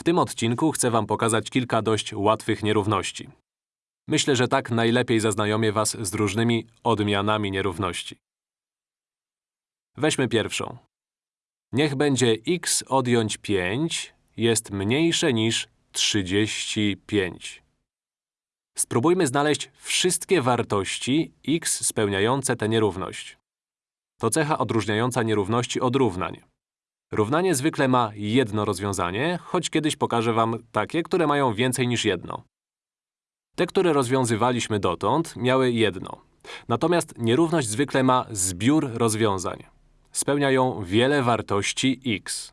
W tym odcinku chcę wam pokazać kilka dość łatwych nierówności. Myślę, że tak najlepiej zaznajomię was z różnymi odmianami nierówności. Weźmy pierwszą. Niech będzie x odjąć 5 jest mniejsze niż 35. Spróbujmy znaleźć wszystkie wartości x spełniające tę nierówność. To cecha odróżniająca nierówności od równań. Równanie zwykle ma jedno rozwiązanie, choć kiedyś pokażę wam takie, które mają więcej niż jedno. Te, które rozwiązywaliśmy dotąd, miały jedno. Natomiast nierówność zwykle ma zbiór rozwiązań. Spełnia ją wiele wartości x.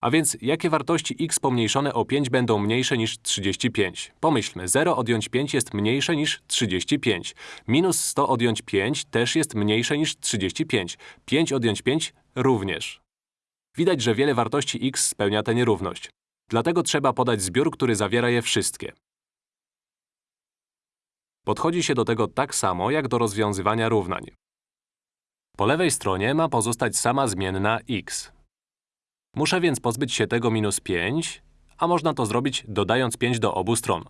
A więc jakie wartości x pomniejszone o 5 będą mniejsze niż 35? Pomyślmy, 0 odjąć 5 jest mniejsze niż 35. Minus 100 odjąć 5 też jest mniejsze niż 35. 5 odjąć 5 również. Widać, że wiele wartości x spełnia tę nierówność. Dlatego trzeba podać zbiór, który zawiera je wszystkie. Podchodzi się do tego tak samo, jak do rozwiązywania równań. Po lewej stronie ma pozostać sama zmienna x. Muszę więc pozbyć się tego minus 5, a można to zrobić dodając 5 do obu stron.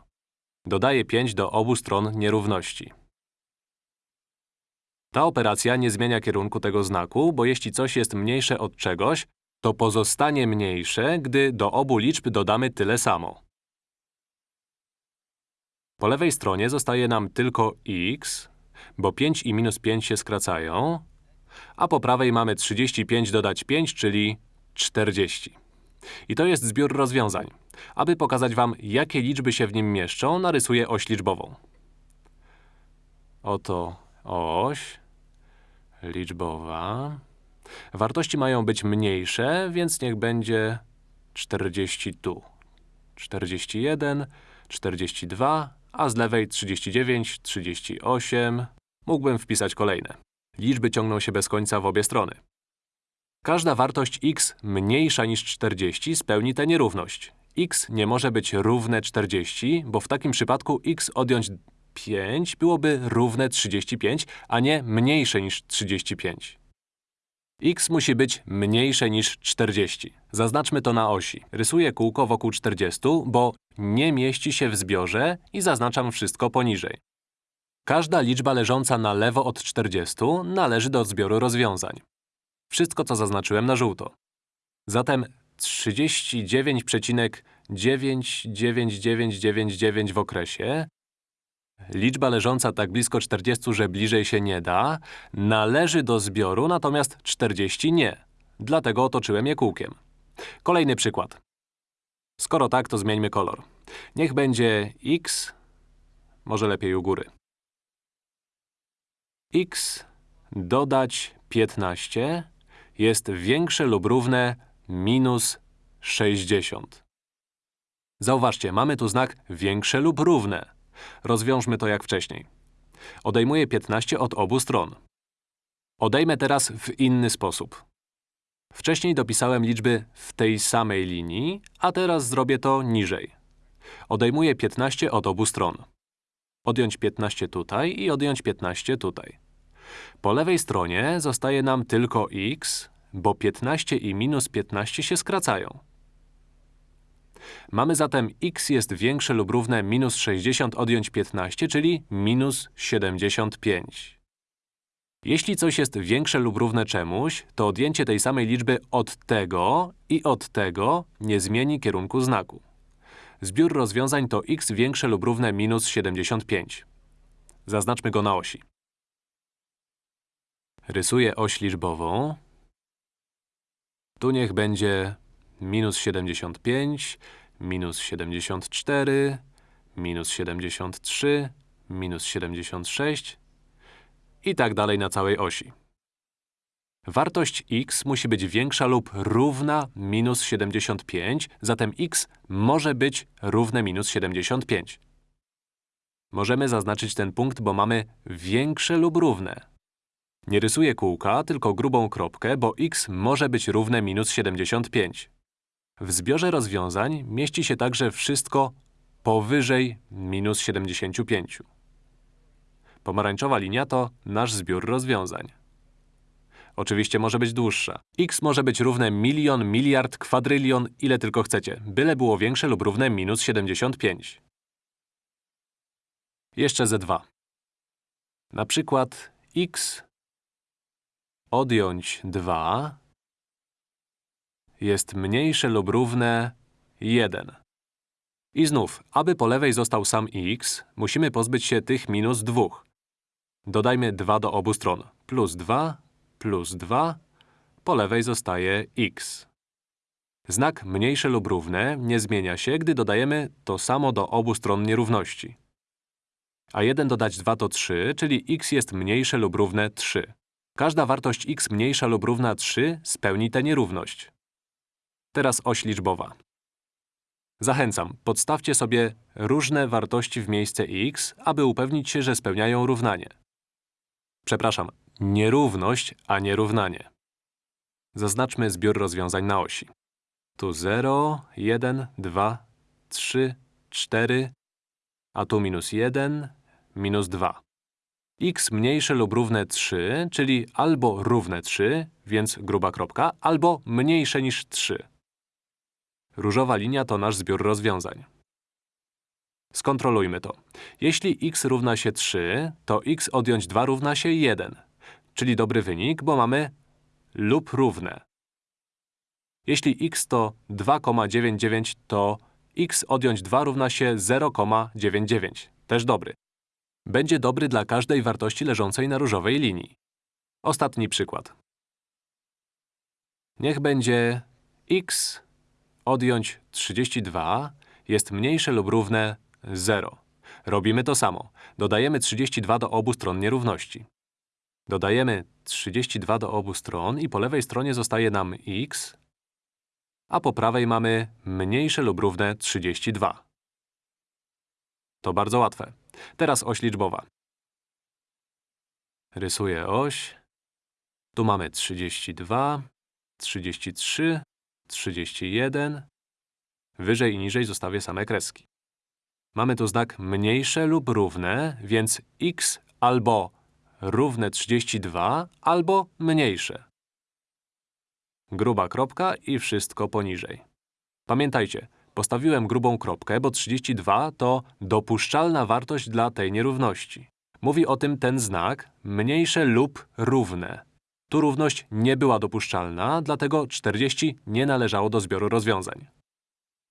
Dodaję 5 do obu stron nierówności. Ta operacja nie zmienia kierunku tego znaku, bo jeśli coś jest mniejsze od czegoś, to pozostanie mniejsze, gdy do obu liczb dodamy tyle samo. Po lewej stronie zostaje nam tylko x, bo 5 i minus 5 się skracają, a po prawej mamy 35 dodać 5, czyli 40. I to jest zbiór rozwiązań. Aby pokazać wam, jakie liczby się w nim mieszczą, narysuję oś liczbową. Oto oś liczbowa. Wartości mają być mniejsze, więc niech będzie 40 tu. 41, 42, a z lewej 39, 38. Mógłbym wpisać kolejne. Liczby ciągną się bez końca w obie strony. Każda wartość x mniejsza niż 40 spełni tę nierówność. x nie może być równe 40, bo w takim przypadku x odjąć 5 byłoby równe 35, a nie mniejsze niż 35. x musi być mniejsze niż 40. Zaznaczmy to na osi. Rysuję kółko wokół 40, bo nie mieści się w zbiorze i zaznaczam wszystko poniżej. Każda liczba leżąca na lewo od 40 należy do zbioru rozwiązań. Wszystko, co zaznaczyłem na żółto. Zatem 39,99999 w okresie, liczba leżąca tak blisko 40, że bliżej się nie da, należy do zbioru, natomiast 40 nie. Dlatego otoczyłem je kółkiem. Kolejny przykład. Skoro tak, to zmieńmy kolor. Niech będzie x, może lepiej u góry. x dodać 15 jest większe lub równe minus 60. Zauważcie, mamy tu znak większe lub równe. Rozwiążmy to jak wcześniej. Odejmuję 15 od obu stron. Odejmę teraz w inny sposób. Wcześniej dopisałem liczby w tej samej linii, a teraz zrobię to niżej. Odejmuję 15 od obu stron. Odjąć 15 tutaj i odjąć 15 tutaj. Po lewej stronie zostaje nam tylko x, bo 15 i minus 15 się skracają. Mamy zatem x jest większe lub równe minus 60 odjąć 15, czyli minus 75. Jeśli coś jest większe lub równe czemuś, to odjęcie tej samej liczby od tego i od tego nie zmieni kierunku znaku. Zbiór rozwiązań to x większe lub równe minus 75. Zaznaczmy go na osi. Rysuję oś liczbową. Tu niech będzie minus 75, minus 74, minus 73, minus 76 i tak dalej na całej osi. Wartość x musi być większa lub równa minus 75, zatem x może być równe minus 75. Możemy zaznaczyć ten punkt, bo mamy większe lub równe. Nie rysuję kółka, tylko grubą kropkę, bo x może być równe minus 75. W zbiorze rozwiązań mieści się także wszystko powyżej minus 75. Pomarańczowa linia to nasz zbiór rozwiązań. Oczywiście może być dłuższa. x może być równe milion, miliard, kwadrylion, ile tylko chcecie, byle było większe lub równe minus 75. Jeszcze z2. Na przykład x odjąć 2 jest mniejsze lub równe 1. I znów, aby po lewej został sam x, musimy pozbyć się tych minus 2. Dodajmy 2 do obu stron. Plus 2, plus 2, po lewej zostaje x. Znak mniejsze lub równe nie zmienia się, gdy dodajemy to samo do obu stron nierówności. A 1 dodać 2 to 3, czyli x jest mniejsze lub równe 3. Każda wartość x mniejsza lub równa 3 spełni tę nierówność. Teraz oś liczbowa. Zachęcam, podstawcie sobie różne wartości w miejsce x, aby upewnić się, że spełniają równanie. Przepraszam, nierówność, a nie równanie. Zaznaczmy zbiór rozwiązań na osi. Tu 0, 1, 2, 3, 4, a tu minus 1, minus 2. x mniejsze lub równe 3, czyli albo równe 3, więc gruba kropka, albo mniejsze niż 3. Różowa linia to nasz zbiór rozwiązań. Skontrolujmy to. Jeśli x równa się 3, to x odjąć 2 równa się 1, czyli dobry wynik, bo mamy lub równe. Jeśli x to 2,99, to x odjąć 2 równa się 0,99. Też dobry. Będzie dobry dla każdej wartości leżącej na różowej linii. Ostatni przykład. Niech będzie x odjąć 32 jest mniejsze lub równe 0. Robimy to samo. Dodajemy 32 do obu stron nierówności. Dodajemy 32 do obu stron i po lewej stronie zostaje nam x, a po prawej mamy mniejsze lub równe 32. To bardzo łatwe. Teraz oś liczbowa. Rysuję oś. Tu mamy 32, 33, 31. Wyżej i niżej zostawię same kreski. Mamy tu znak mniejsze lub równe, więc x albo równe 32, albo mniejsze. Gruba kropka i wszystko poniżej. Pamiętajcie, postawiłem grubą kropkę, bo 32 to dopuszczalna wartość dla tej nierówności. Mówi o tym ten znak mniejsze lub równe. Tu równość nie była dopuszczalna, dlatego 40 nie należało do zbioru rozwiązań.